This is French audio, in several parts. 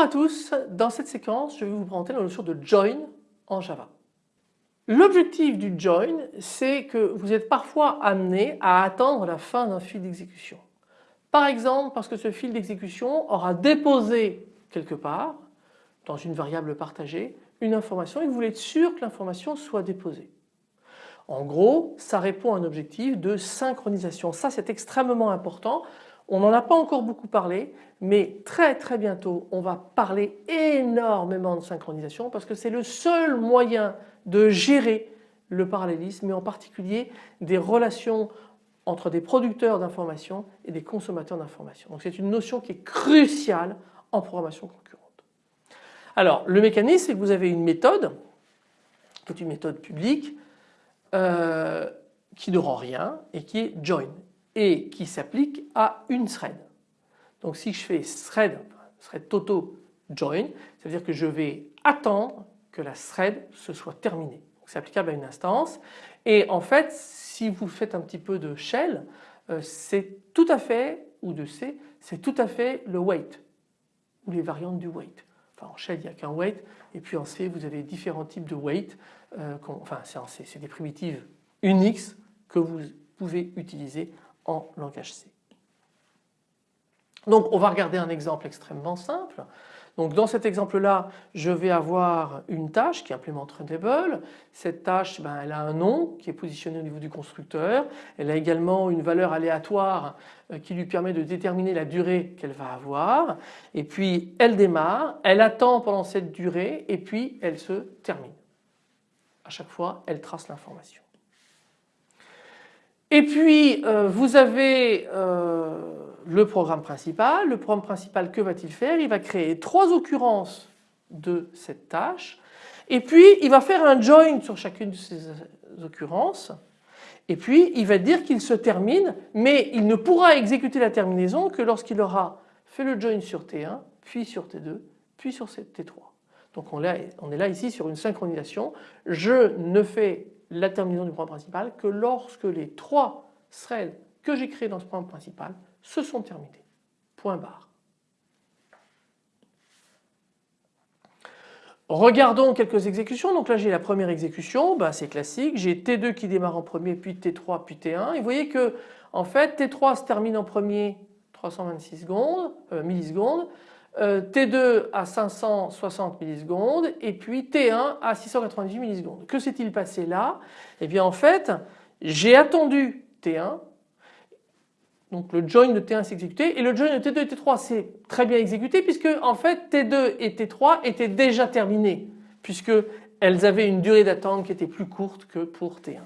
Bonjour à tous, dans cette séquence je vais vous présenter la notion de join en Java. L'objectif du join c'est que vous êtes parfois amené à attendre la fin d'un fil d'exécution. Par exemple parce que ce fil d'exécution aura déposé quelque part dans une variable partagée une information et vous voulez être sûr que l'information soit déposée. En gros ça répond à un objectif de synchronisation. Ça c'est extrêmement important on n'en a pas encore beaucoup parlé mais très très bientôt on va parler énormément de synchronisation parce que c'est le seul moyen de gérer le parallélisme et en particulier des relations entre des producteurs d'informations et des consommateurs d'informations. Donc c'est une notion qui est cruciale en programmation concurrente. Alors le mécanisme c'est que vous avez une méthode qui est une méthode publique euh, qui ne rend rien et qui est join et qui s'applique à une thread. Donc si je fais thread, thread toto join, ça veut dire que je vais attendre que la thread se soit terminée. C'est applicable à une instance et en fait si vous faites un petit peu de shell, euh, c'est tout à fait, ou de C, c'est tout à fait le wait ou les variantes du wait. En shell il n'y a qu'un wait et puis en C vous avez différents types de wait, euh, enfin c'est des primitives Unix que vous pouvez utiliser langage C. Donc on va regarder un exemple extrêmement simple. Donc dans cet exemple-là, je vais avoir une tâche qui implémente Readable. Cette tâche, ben, elle a un nom qui est positionné au niveau du constructeur. Elle a également une valeur aléatoire euh, qui lui permet de déterminer la durée qu'elle va avoir. Et puis elle démarre, elle attend pendant cette durée et puis elle se termine. À chaque fois, elle trace l'information. Et puis euh, vous avez euh, le programme principal. Le programme principal que va-t-il faire? Il va créer trois occurrences de cette tâche et puis il va faire un join sur chacune de ces occurrences et puis il va dire qu'il se termine mais il ne pourra exécuter la terminaison que lorsqu'il aura fait le join sur T1 puis sur T2 puis sur T3. Donc on est là ici sur une synchronisation. Je ne fais la terminaison du programme principal que lorsque les trois threads que j'ai créés dans ce programme principal se sont terminés. Point barre. Regardons quelques exécutions. Donc là j'ai la première exécution, bah, c'est classique. J'ai T2 qui démarre en premier, puis T3, puis T1. Et vous voyez que en fait T3 se termine en premier 326 secondes, euh, millisecondes. Euh, T2 à 560 millisecondes et puis T1 à 698 millisecondes. Que s'est-il passé là? Eh bien en fait j'ai attendu T1 donc le join de T1 s'est exécuté et le join de T2 et T3 s'est très bien exécuté puisque en fait T2 et T3 étaient déjà terminés puisque elles avaient une durée d'attente qui était plus courte que pour T1.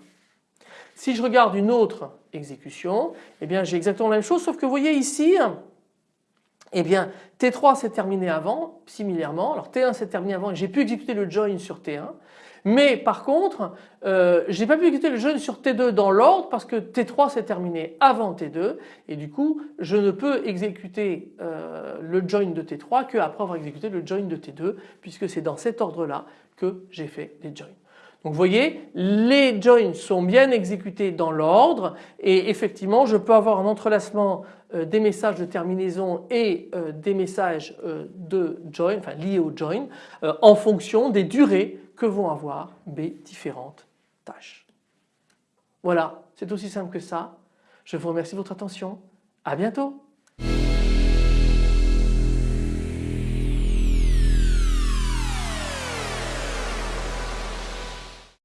Si je regarde une autre exécution, eh bien j'ai exactement la même chose sauf que vous voyez ici eh bien T3 s'est terminé avant, similairement, alors T1 s'est terminé avant et j'ai pu exécuter le join sur T1. Mais par contre, euh, je n'ai pas pu exécuter le join sur T2 dans l'ordre parce que T3 s'est terminé avant T2 et du coup je ne peux exécuter euh, le join de T3 qu'après avoir exécuté le join de T2 puisque c'est dans cet ordre là que j'ai fait les joins. Donc vous voyez, les joins sont bien exécutés dans l'ordre et effectivement je peux avoir un entrelacement euh, des messages de terminaison et euh, des messages euh, de join, enfin liés au join, en fonction des durées que vont avoir mes différentes tâches. Voilà, c'est aussi simple que ça. Je vous remercie de votre attention. À bientôt.